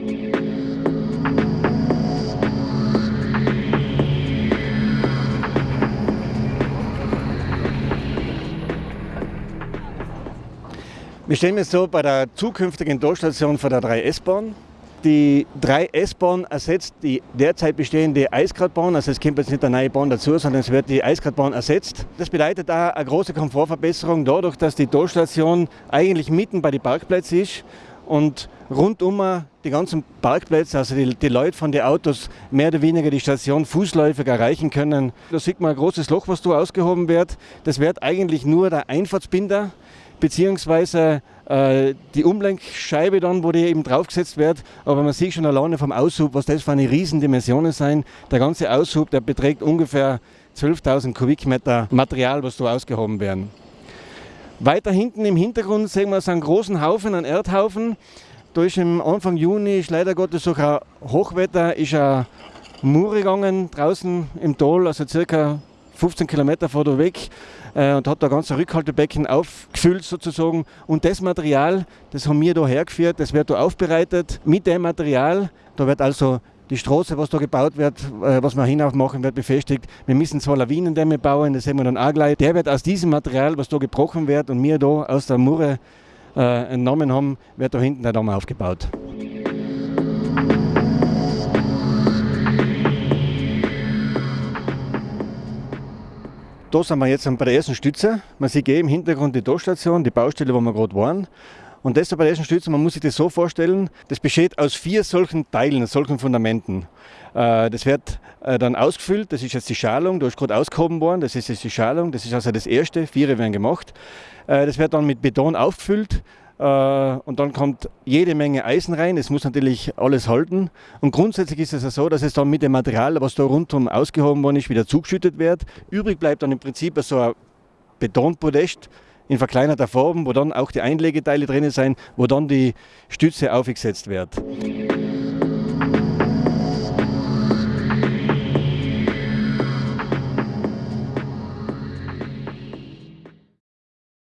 Wir stehen jetzt so bei der zukünftigen Durchstation von der 3S-Bahn. Die 3S-Bahn ersetzt die derzeit bestehende Eisgradbahn, also es kommt jetzt nicht eine neue Bahn dazu, sondern es wird die Eisgradbahn ersetzt. Das bedeutet da eine große Komfortverbesserung dadurch, dass die Durchstation eigentlich mitten bei den Parkplätzen ist und rundum die ganzen Parkplätze, also die, die, Leute von den Autos mehr oder weniger die Station fußläufig erreichen können. Da sieht man ein großes Loch, was da ausgehoben wird. Das wird eigentlich nur der Einfahrtsbinder beziehungsweise äh, die Umlenkscheibe dann, wo die eben draufgesetzt wird. Aber man sieht schon alleine vom Aushub, was das für eine Riesendimensionen sein. Der ganze Aushub, der beträgt ungefähr 12.000 Kubikmeter Material, was da ausgehoben werden. Weiter hinten im Hintergrund sehen wir so einen großen Haufen, einen Erdhaufen. Da ist im Anfang Juni, ist leider Gottes sogar Hochwetter, ist ein Mur gegangen draußen im Tal, also circa 15 Kilometer vor der weg äh, und hat da ganze Rückhaltebecken aufgefüllt sozusagen. Und das Material, das haben wir da hergeführt, das wird da aufbereitet. Mit dem Material, da wird also die Straße, was da gebaut wird, äh, was wir hinauf machen wird, befestigt. Wir müssen zwei Lawinendämme bauen, das sehen wir dann auch gleich. Der wird aus diesem Material, was da gebrochen wird und wir da aus der Murre entnommen haben, wird da hinten der Damm aufgebaut. Da sind wir jetzt bei der ersten Stütze. Man sieht eh im Hintergrund die Dorstation, die Baustelle, wo wir gerade waren. Und das bei der ersten Stütze, man muss sich das so vorstellen, das besteht aus vier solchen Teilen, solchen Fundamenten. Äh, das wird äh, dann ausgefüllt, das ist jetzt die Schalung, da ist gerade ausgehoben worden, das ist jetzt die Schalung, das ist also das erste, vier werden gemacht. Äh, das wird dann mit Beton aufgefüllt und dann kommt jede Menge Eisen rein. Es muss natürlich alles halten. Und grundsätzlich ist es ja so, dass es dann mit dem Material, was da rundherum ausgehoben worden ist, wieder zugeschüttet wird. Übrig bleibt dann im Prinzip so ein Betonpodest in verkleinerter Form, wo dann auch die Einlegeteile drin sind, wo dann die Stütze aufgesetzt wird.